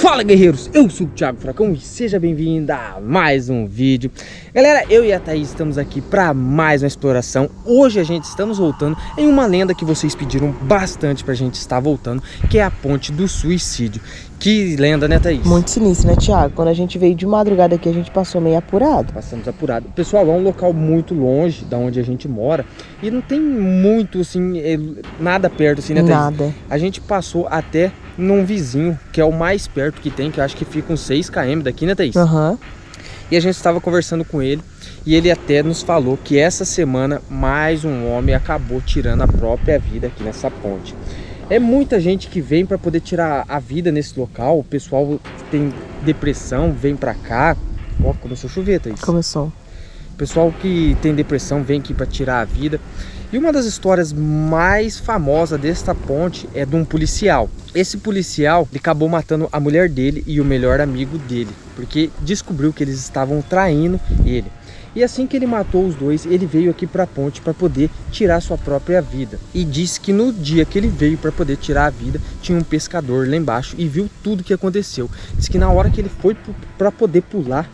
Fala guerreiros, eu sou o Thiago Fracão e seja bem-vindo a mais um vídeo. Galera, eu e a Thaís estamos aqui para mais uma exploração. Hoje a gente estamos voltando em uma lenda que vocês pediram bastante pra gente estar voltando Que é a Ponte do Suicídio Que lenda, né Thaís? Muito sinistro, né Thiago? Quando a gente veio de madrugada aqui a gente passou meio apurado Passamos apurado Pessoal, é um local muito longe da onde a gente mora E não tem muito assim, é, nada perto assim, né Thaís? Nada A gente passou até num vizinho, que é o mais perto que tem, que eu acho que fica uns 6 km daqui, né, Thaís? Aham. Uhum. E a gente estava conversando com ele e ele até nos falou que essa semana mais um homem acabou tirando a própria vida aqui nessa ponte. É muita gente que vem para poder tirar a vida nesse local. O pessoal tem depressão, vem para cá. Ó, começou a chover, Thaís. Começou. O pessoal que tem depressão vem aqui para tirar a vida. E uma das histórias mais famosas desta ponte é de um policial. Esse policial ele acabou matando a mulher dele e o melhor amigo dele, porque descobriu que eles estavam traindo ele. E assim que ele matou os dois, ele veio aqui para a ponte para poder tirar sua própria vida. E disse que no dia que ele veio para poder tirar a vida, tinha um pescador lá embaixo e viu tudo que aconteceu. Diz que na hora que ele foi para poder pular,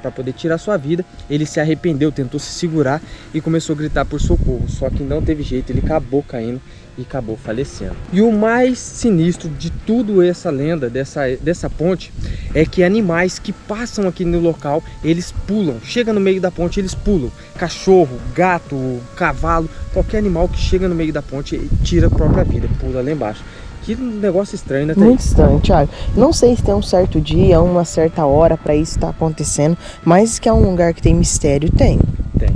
para poder tirar sua vida. Ele se arrependeu, tentou se segurar e começou a gritar por socorro. Só que não teve jeito, ele acabou caindo e acabou falecendo. E o mais sinistro de tudo essa lenda, dessa, dessa ponte, é que animais que passam aqui no local, eles pulam. Chega no meio da ponte, eles pulam. Cachorro, gato, cavalo, qualquer animal que chega no meio da ponte tira a própria vida, pula lá embaixo. Que negócio estranho, né? Muito estranho, Thiago. Não sei se tem um certo dia, uma certa hora para isso estar tá acontecendo, mas que é um lugar que tem mistério, tem. Tem.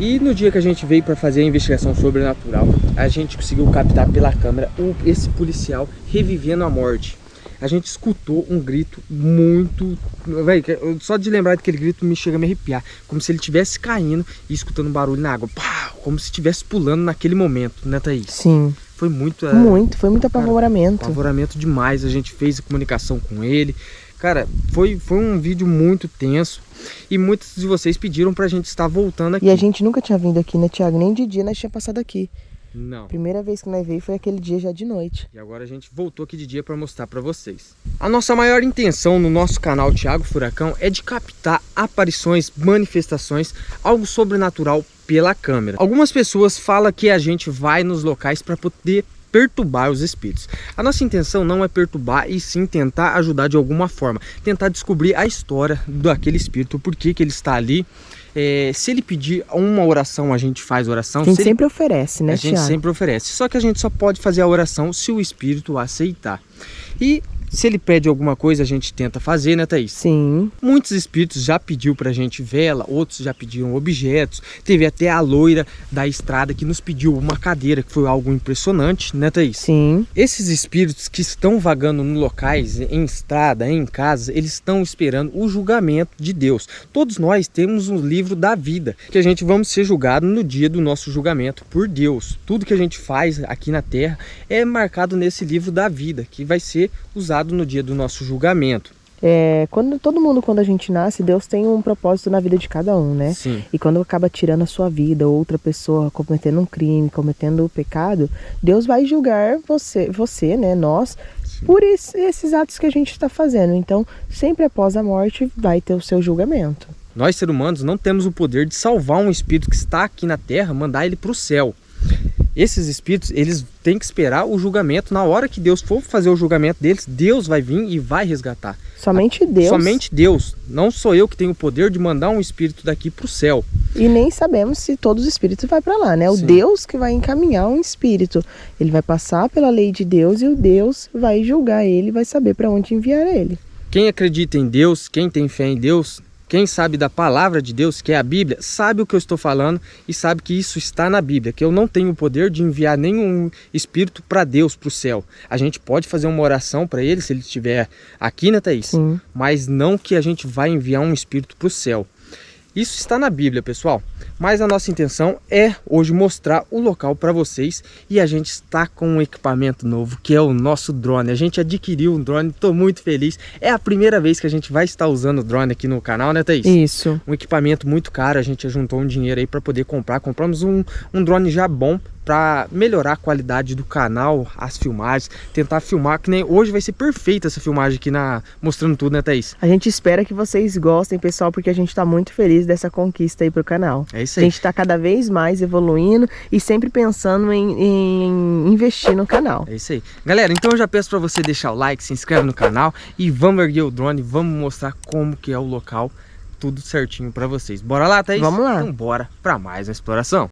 E no dia que a gente veio para fazer a investigação sobrenatural, a gente conseguiu captar pela câmera esse policial revivendo a morte. A gente escutou um grito muito... Só de lembrar daquele grito me chega a me arrepiar. Como se ele estivesse caindo e escutando um barulho na água. Pá, como se estivesse pulando naquele momento, né Thaís? Sim. Foi muito... É, muito, foi muito apavoramento. Cara, apavoramento demais, a gente fez a comunicação com ele. Cara, foi, foi um vídeo muito tenso e muitos de vocês pediram pra gente estar voltando aqui. E a gente nunca tinha vindo aqui, né, Thiago? Nem de dia nós tinha passado aqui. Não. Primeira vez que nós veio foi aquele dia já de noite. E agora a gente voltou aqui de dia para mostrar para vocês. A nossa maior intenção no nosso canal Thiago Furacão é de captar aparições, manifestações, algo sobrenatural pela câmera. Algumas pessoas falam que a gente vai nos locais para poder perturbar os espíritos. A nossa intenção não é perturbar e sim tentar ajudar de alguma forma, tentar descobrir a história daquele espírito, por que que ele está ali, é, se ele pedir uma oração, a gente faz oração. A gente sempre ele... oferece, né, A gente Thiago? sempre oferece. Só que a gente só pode fazer a oração se o espírito aceitar. E se ele pede alguma coisa, a gente tenta fazer, né, Thaís? Sim. Muitos espíritos já pediu pra gente vela, outros já pediram objetos. Teve até a loira da estrada que nos pediu uma cadeira, que foi algo impressionante, né, Thaís? Sim. Esses espíritos que estão vagando em locais, em estrada, em casa, eles estão esperando o julgamento de Deus. Todos nós temos um livro da vida, que a gente vamos ser julgados no dia do nosso julgamento por Deus. Tudo que a gente faz aqui na Terra é marcado nesse livro da vida, que vai ser usado no dia do nosso julgamento. É, quando todo mundo quando a gente nasce, Deus tem um propósito na vida de cada um, né? Sim. E quando acaba tirando a sua vida, outra pessoa cometendo um crime, cometendo o um pecado, Deus vai julgar você, você, né, nós, Sim. por esse, esses atos que a gente está fazendo. Então, sempre após a morte vai ter o seu julgamento. Nós, seres humanos, não temos o poder de salvar um espírito que está aqui na terra, mandar ele para o céu esses espíritos, eles têm que esperar o julgamento. Na hora que Deus for fazer o julgamento deles, Deus vai vir e vai resgatar. Somente Deus. Somente Deus. Não sou eu que tenho o poder de mandar um espírito daqui para o céu. E nem sabemos se todos os espíritos vão para lá, né? O Sim. Deus que vai encaminhar um espírito. Ele vai passar pela lei de Deus e o Deus vai julgar ele, vai saber para onde enviar ele. Quem acredita em Deus, quem tem fé em Deus, quem sabe da palavra de Deus, que é a Bíblia, sabe o que eu estou falando e sabe que isso está na Bíblia, que eu não tenho o poder de enviar nenhum espírito para Deus, para o céu. A gente pode fazer uma oração para ele, se ele estiver aqui, né, Thaís? Sim. Mas não que a gente vai enviar um espírito para o céu. Isso está na Bíblia, pessoal. Mas a nossa intenção é hoje mostrar o local para vocês e a gente está com um equipamento novo, que é o nosso drone. A gente adquiriu um drone, estou muito feliz. É a primeira vez que a gente vai estar usando o drone aqui no canal, né, Thaís? Isso. Um equipamento muito caro, a gente juntou um dinheiro aí para poder comprar. Compramos um, um drone já bom para melhorar a qualidade do canal, as filmagens, tentar filmar, que nem hoje vai ser perfeita essa filmagem aqui na mostrando tudo, né, Thaís? A gente espera que vocês gostem, pessoal, porque a gente tá muito feliz dessa conquista aí pro canal. É isso aí. A gente tá cada vez mais evoluindo e sempre pensando em, em investir no canal. É isso aí. Galera, então eu já peço para você deixar o like, se inscreve no canal e vamos erguer o drone, vamos mostrar como que é o local tudo certinho para vocês. Bora lá, Thaís? Vamos lá. Então bora para mais uma exploração.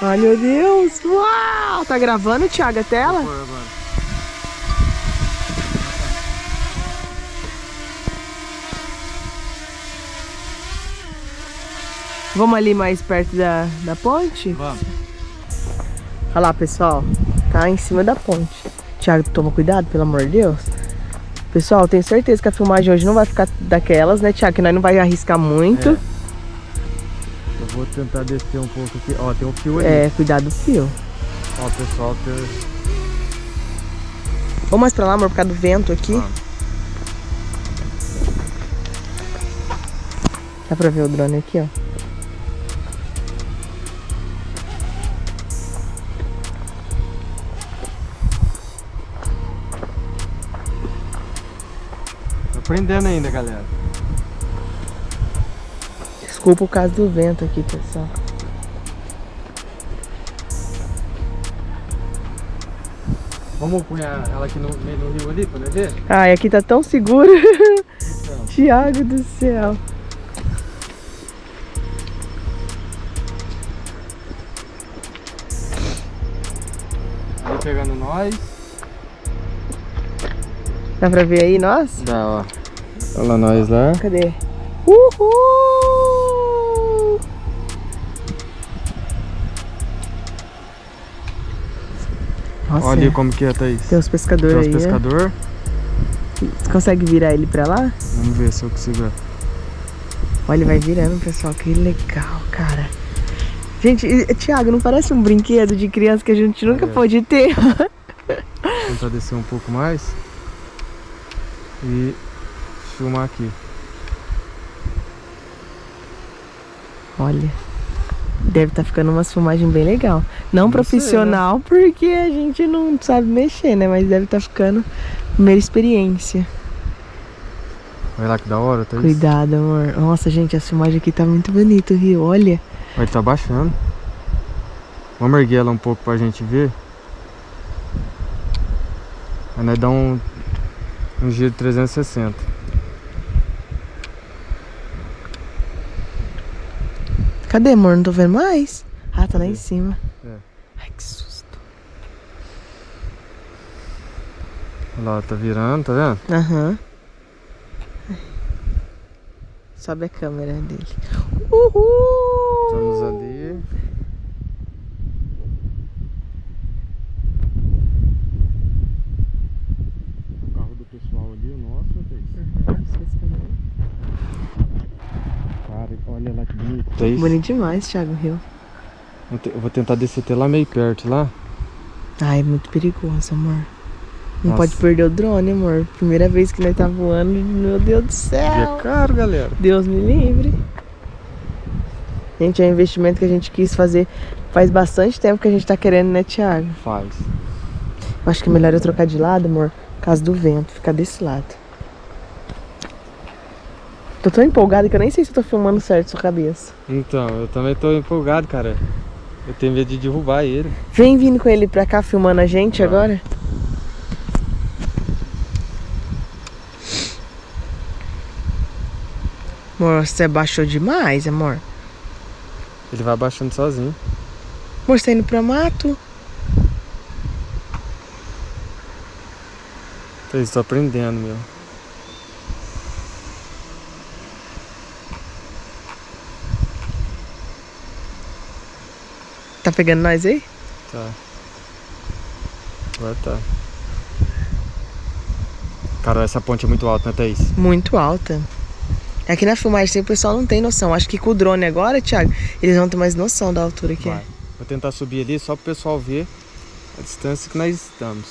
Ai, meu Deus! Uau! Tá gravando, Thiago, a tela? Vamos ali mais perto da, da ponte? Vamos. Olha lá, pessoal. Tá em cima da ponte. Thiago, toma cuidado, pelo amor de Deus. Pessoal, tenho certeza que a filmagem hoje não vai ficar daquelas, né, Thiago? Que nós não vai arriscar muito. Eu vou tentar descer um pouco aqui. Ó, tem um fio ali. É, cuidado do fio. Ó, pessoal, tem... Vamos mais pra lá, amor, por causa do vento aqui. Vamos. Dá pra ver o drone aqui, ó. Tô aprendendo ainda, galera. Desculpa o caso do vento aqui, pessoal. Vamos pôr ela aqui no meio do rio ali pra nós ver? Ai, aqui tá tão seguro. Então, Thiago do céu. ali pegando nós. Dá pra ver aí nós? Dá, ó. Olha lá nós lá. Cadê? Uhul! Olha ali como que é, Thaís. tem uns pescadores Tem uns aí. né? pescador. Você consegue virar ele pra lá? Vamos ver se eu consigo. Olha, ele vai virando, pessoal. Que legal, cara. Gente, Thiago, não parece um brinquedo de criança que a gente nunca É. pôde ter? Tentar descer um pouco mais. E filmar aqui. Olha, deve estar ficando uma filmagem bem legal. Não, Não sei, profissional, porque a gente não sabe mexer, né? Mas deve estar ficando primeira experiência. Olha lá que da hora, Thaís. Cuidado, amor. Nossa, gente, a filmagem aqui tá muito bonita, o rio. Olha. Vai tá baixando. Vamos erguer ela um pouco pra gente ver. Aí nós dá um, um giro de 360. Cadê, amor? Não tô vendo mais. Ah, tá lá em cima. É. Ai, que susto. Olha lá, tá virando, tá vendo? Aham. Sobe a câmera dele. Uhul! 3. É Bonito demais, Thiago Rio. Eu vou tentar descer até lá meio perto, lá. Ai, é muito perigoso, amor. Não Nossa. pode perder o drone, amor. Primeira vez que nós tá voando, meu Deus do céu. É caro, galera. Deus me livre. Gente, é um investimento que a gente quis fazer faz bastante tempo que a gente tá querendo, né, Thiago? Faz. Eu acho que é melhor eu trocar de lado, amor, por causa do vento, ficar desse lado. Tô tão empolgada que eu nem sei se eu tô filmando certo sua cabeça. Então, eu também tô empolgado, cara. Eu tenho medo de derrubar ele. Vem vindo com ele pra cá filmando a gente Tá. agora. Amor, você abaixou demais, amor. Ele vai abaixando sozinho. Amor, você tá indo pra mato? Então, Estou aprendendo, meu. Tá pegando nós aí? Tá. Agora tá. Cara, essa ponte é muito alta, né, Thaís? Muito alta. Aqui na filmagem o pessoal não tem noção. Acho que com o drone agora, Thiago, eles vão ter mais noção da altura que Vai. é. Vou tentar subir ali só pro pessoal ver a distância que nós estamos.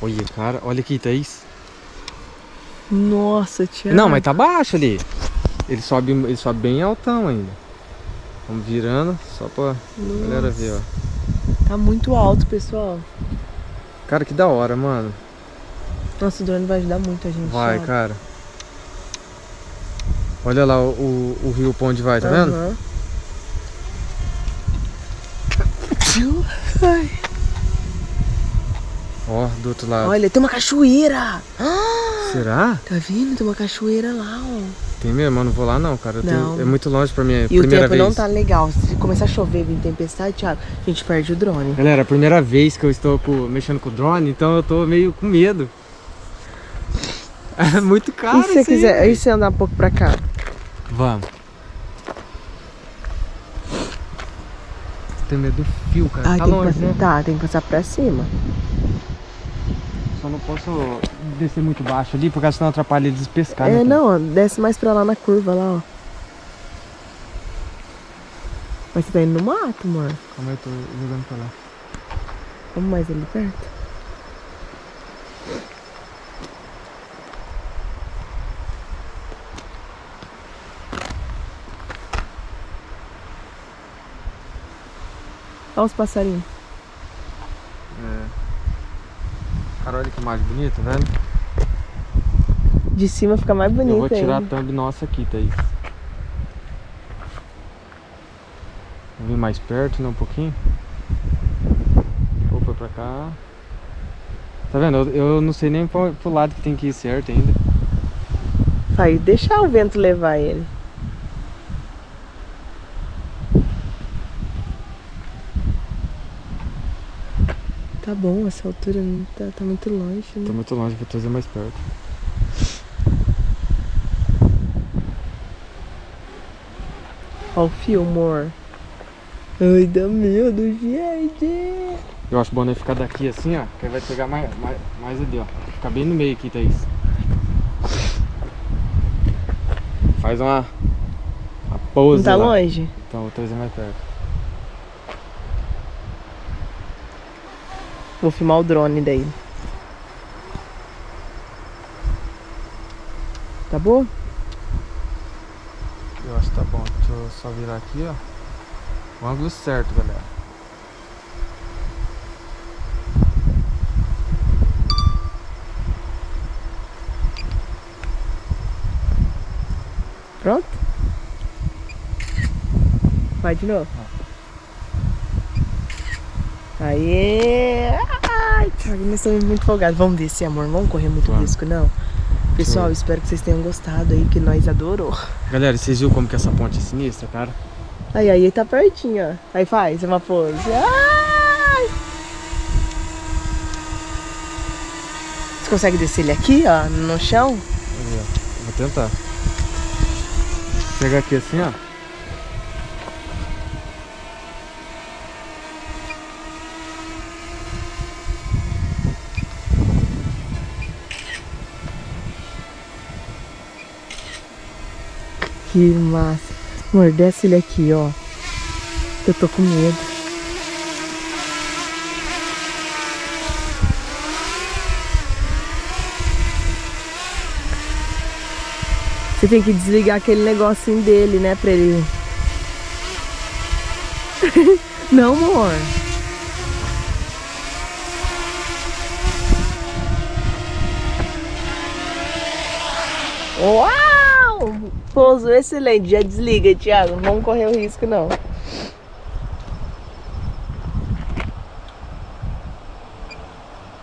Olha, cara, olha aqui, Thaís. Nossa, Thiago. Não, mas tá baixo ali. Ele sobe, ele sobe bem altão ainda. Vamos virando, só pra Nossa. galera ver, ó. Tá muito alto, pessoal. Cara, que da hora, mano. Nossa, o drone vai ajudar muito a gente. Vai, cara. Olha lá o, o, o rio pra onde vai, tá uhum. vendo? Ai. Ó, do outro lado. Olha, tem uma cachoeira. Será? Tá vendo? Tem uma cachoeira lá, ó. Tem mesmo? Eu não vou lá não, cara. Não. Tenho... é muito longe pra mim. É e o tempo vez. não tá legal. Se começar a chover, vir tempestade, Thiago, a gente perde o drone. Galera, a primeira vez que eu estou com... mexendo com o drone, então eu tô meio com medo. É muito caro E se você quiser, aí você andar um pouco pra cá? Vamos. Tem medo do fio, cara. Tá longe, que... né? Tá, tem que passar pra cima. Só não posso descer muito baixo ali, porque senão atrapalha eles pescar. É, né, não, desce mais pra lá na curva, lá, ó. Mas você tá indo no mato, amor? Calma aí, eu tô jogando pra lá. Vamos mais ali perto? Olha os passarinhos. É. Cara, olha que imagem bonita, velho. De cima fica mais bonito Eu vou tirar ainda. a thumb nossa aqui, Thaís. Vou vir mais perto, né, um pouquinho. Ou foi pra cá. Tá vendo? Eu, eu não sei nem pro, pro lado que tem que ir certo ainda. Vai deixar o vento levar ele. Tá bom, essa altura tá, tá muito longe, né? Tá muito longe, vou trazer mais perto. Ó o fio, amor. Ai, dá medo, gente. Eu acho bom né, ficar daqui assim, ó. Que vai pegar mais, mais, mais ali, ó. Ficar bem no meio aqui, Thaís. Faz uma, uma pose Não tá lá. longe? Então, vou trazer mais perto. Vou filmar o drone daí. Tá bom? Eu acho que tá bom. Deixa eu só virar aqui, ó. O ângulo certo, galera. Pronto? Vai de novo. Aê! Ai, nós estamos muito empolgados. Vamos descer, amor. Vamos correr muito risco, não. Pessoal, espero que vocês tenham gostado aí, que nós adorou. Galera, vocês viram como que essa ponte é sinistra, cara? Aí, aí, tá pertinho, ó. Aí faz uma pose. Ai! Você consegue descer ele aqui, ó, no chão? Vou tentar. Pegar aqui assim, ó. Que massa. Amor, desce ele aqui, ó. Eu tô com medo. Você tem que desligar aquele negocinho dele, né, pra ele... Não, amor. Uau! Pouso excelente, já desliga, Thiago. Não vamos correr o risco, não.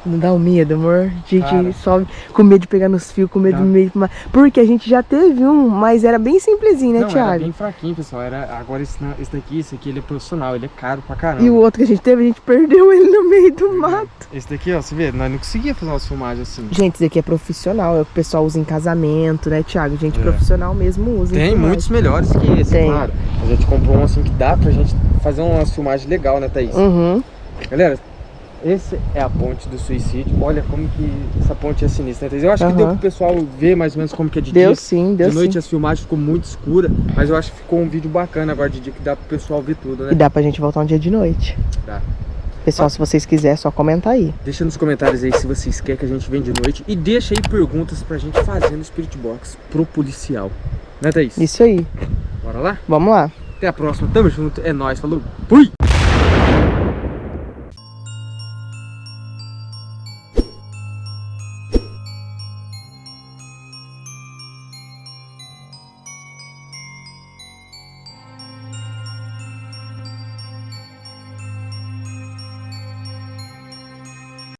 Não dá um medo, amor? A gente Cara, sobe com medo de pegar nos fios, com medo de meio. Porque a gente já teve um, mas era bem simplesinho, né, não, Thiago? Era bem fraquinho, pessoal. Era, agora esse, esse daqui, esse aqui, ele é profissional, ele é caro pra caramba. E o outro que a gente teve, a gente perdeu ele no meio do mato. Esse daqui, ó, você vê, nós não conseguia fazer umas filmagens assim. Gente, esse aqui é profissional, é o que o pessoal usa em casamento, né, Thiago? Gente é. profissional mesmo usa. Tem muitos melhores que esse, Tem. claro. A gente comprou um assim que dá pra gente fazer umas filmagens legal, né, Thaís? Uhum. Galera, esse é a ponte do suicídio. Olha como que essa ponte é sinistra. Eu acho uhum. que deu pro pessoal ver mais ou menos como que é de deu dia. Sim, deu De noite sim. as filmagens ficou muito escura, mas eu acho que ficou um vídeo bacana agora de dia que dá pro pessoal ver tudo, né? E dá pra gente voltar um dia de noite. Dá. Pessoal, se vocês quiserem, é só comentar aí. Deixa nos comentários aí se vocês querem que a gente venha de noite. E deixa aí perguntas pra gente fazer no Spirit Box pro policial. Né, Thaís? Isso aí. Bora lá? Vamos lá. Até a próxima. Tamo junto. É nóis. Falou. Fui!